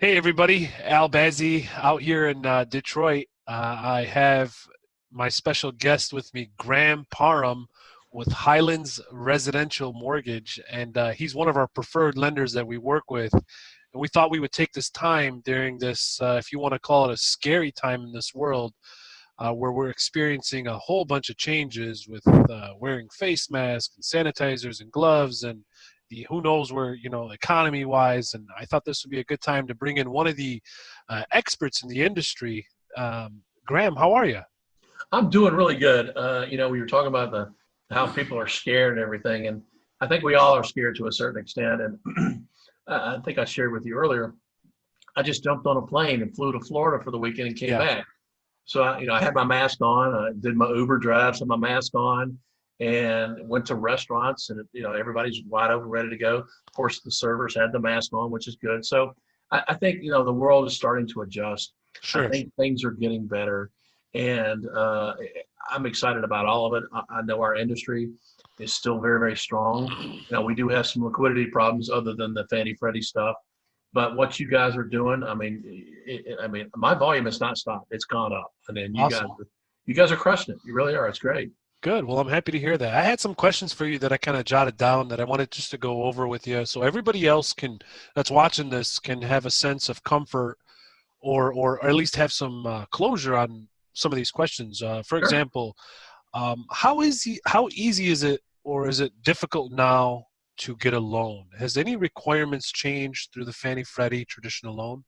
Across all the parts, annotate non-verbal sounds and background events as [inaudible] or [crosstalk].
Hey, everybody. Al Bazzi out here in uh, Detroit. Uh, I have my special guest with me, Graham Parham with Highlands Residential Mortgage. And uh, he's one of our preferred lenders that we work with. And we thought we would take this time during this, uh, if you want to call it a scary time in this world, uh, where we're experiencing a whole bunch of changes with uh, wearing face masks and sanitizers and gloves and the who knows where you know economy wise and i thought this would be a good time to bring in one of the uh, experts in the industry. Um, graham how are you i'm doing really good. Uh, you know we were talking about the how people are scared and everything and i think we all are scared to a certain extent and [clears throat] i think i shared with you earlier i just jumped on a plane and flew to florida for the weekend and came yeah. back. So I, you know i had my mask on i did my uber drives had my mask on and went to restaurants and you know everybody's wide open ready to go. Of course the servers had the mask on which is good. So i, I think you know the world is starting to adjust. Sure. i think things are getting better. And uh, i'm excited about all of it. I, I, know our industry is still very very strong. You know we do have some liquidity problems other than the fannie freddie stuff. But what you guys are doing i mean it, i mean my volume has not stopped. It's gone up. And then you awesome. guys you guys are crushing it. You really are. It's great Good. Well, I'm happy to hear that. I had some questions for you that I kind of jotted down that I wanted just to go over with you, so everybody else can that's watching this can have a sense of comfort, or or at least have some uh, closure on some of these questions. Uh, for sure. example, um, how is he, how easy is it, or is it difficult now to get a loan? Has any requirements changed through the Fannie Freddie traditional loan?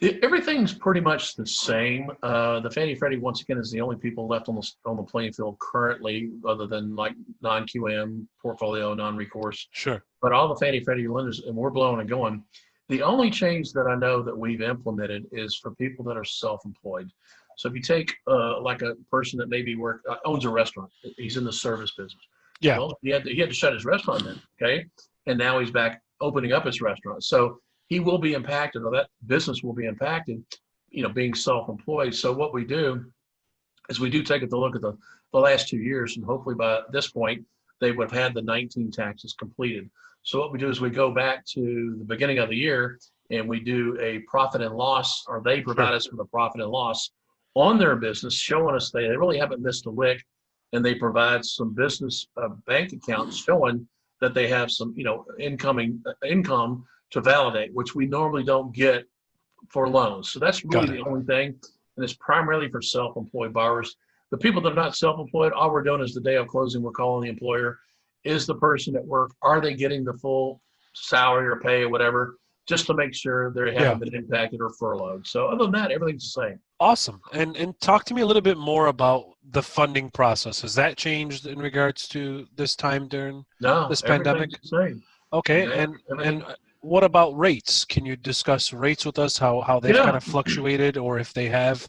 Everything's pretty much the same. Uh, the Fannie Freddie, once again, is the only people left on the on the playing field currently, other than like non QM portfolio, non recourse. Sure. But all the Fannie Freddie lenders, and we're blowing and going. The only change that I know that we've implemented is for people that are self-employed. So if you take uh, like a person that maybe work uh, owns a restaurant, he's in the service business. Yeah. Well, he had to, he had to shut his restaurant then. Okay. And now he's back opening up his restaurant. So he will be impacted or that business will be impacted, you know, being self-employed. So what we do is we do take a look at the, the last two years and hopefully by this point, they would have had the 19 taxes completed. So what we do is we go back to the beginning of the year and we do a profit and loss, or they provide us with a profit and loss on their business, showing us they, they really haven't missed a lick, and they provide some business uh, bank accounts showing that they have some, you know, incoming uh, income to validate, which we normally don't get for loans. So that's really the only thing. And it's primarily for self-employed borrowers. The people that are not self-employed, all we're doing is the day of closing, we're calling the employer. Is the person at work, are they getting the full salary or pay or whatever, just to make sure they haven't yeah. been impacted or furloughed. So other than that, everything's the same. Awesome. And and talk to me a little bit more about the funding process. Has that changed in regards to this time during no, this pandemic? same. Okay. Yeah, and and what about rates? Can you discuss rates with us? How how they've yeah. kind of fluctuated, or if they have?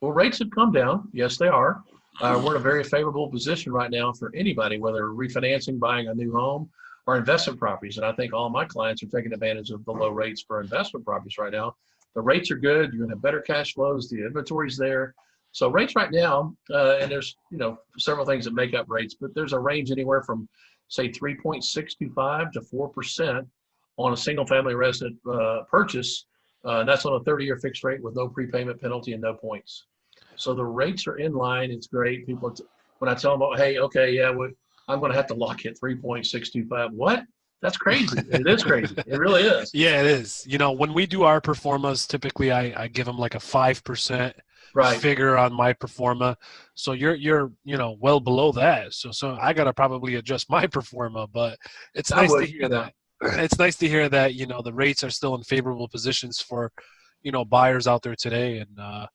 Well, rates have come down. Yes, they are. Uh, we're in a very favorable position right now for anybody, whether refinancing, buying a new home, or investment properties. And I think all my clients are taking advantage of the low rates for investment properties right now. The rates are good. You're going to have better cash flows. The inventory's there. So rates right now, uh, and there's you know several things that make up rates, but there's a range anywhere from say 3.65 to 4 percent on a single family resident uh, purchase. Uh, that's on a 30 year fixed rate with no prepayment penalty and no points. So the rates are in line. It's great. People, when I tell them, hey, okay, yeah, we, I'm going to have to lock it 3.625. What? That's crazy. it is crazy. It really is. [laughs] Yeah, it is. You know, when we do our pro formas, typically I, I give them like a 5% right. figure on my performa. forma. So you're, you're, you know, well below that. So, so I got to probably adjust my [laughs] performa, but it's nice to hear that it's nice to hear that you know the rates are still in favorable positions for you know buyers out there today. And uh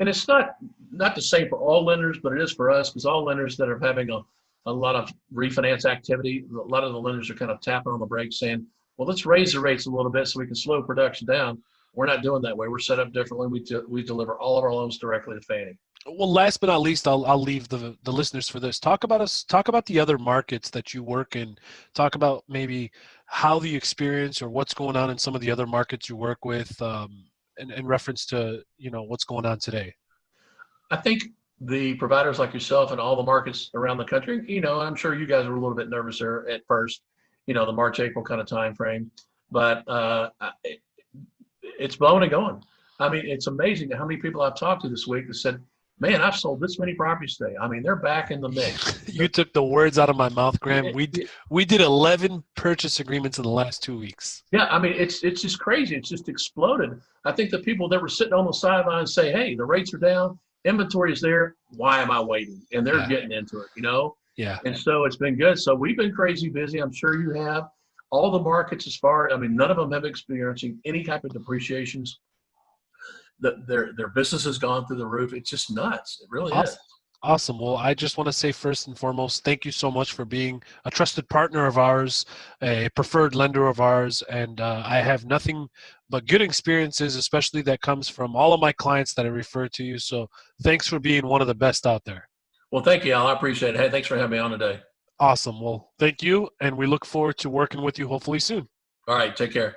and it's not not the same for all lenders but it is for us because all lenders that are having a, a lot of refinance activity a lot of the lenders are kind of tapping on the brakes saying well let's raise the rates a little bit so we can slow production down we're not doing that way. We're set up differently. We, we deliver all of our loans directly to fannie. Well last but not least i'll, I'll leave the the listeners for this. Talk about us talk about the other markets that you work in. Talk about maybe how the experience or what's going on in some of the other markets you work with um, in, in reference to you know what's going on today. I think the providers like yourself and all the markets around the country you know i'm sure you guys were a little bit nervous there at first you know the march april kind of time frame but uh, it's blowing and going. I mean, it's amazing how many people I've talked to this week that said, "Man, I've sold this many properties today." I mean, they're back in the mix. [laughs] you took the words out of my mouth, Graham. We we did 11 purchase agreements in the last two weeks. Yeah, I mean, it's it's just crazy. It's just exploded. I think the people that were sitting on the sidelines say, "Hey, the rates are down, inventory is there. Why am I waiting?" And they're Yeah. getting into it, you know. Yeah. And so it's been good. So we've been crazy busy. I'm sure you have. All the markets, as far I mean, none of them have experiencing any type of depreciations. The, their their business has gone through the roof. It's just nuts. It really is. Awesome. Awesome. Well, I just want to say first and foremost, thank you so much for being a trusted partner of ours, a preferred lender of ours, and uh, I have nothing but good experiences, especially that comes from all of my clients that I refer to you. So, thanks for being one of the best out there. Well, thank you, Al. I appreciate it. Hey, thanks for having me on today. Awesome. Well, thank you, and we look forward to working with you hopefully soon. All right, take care.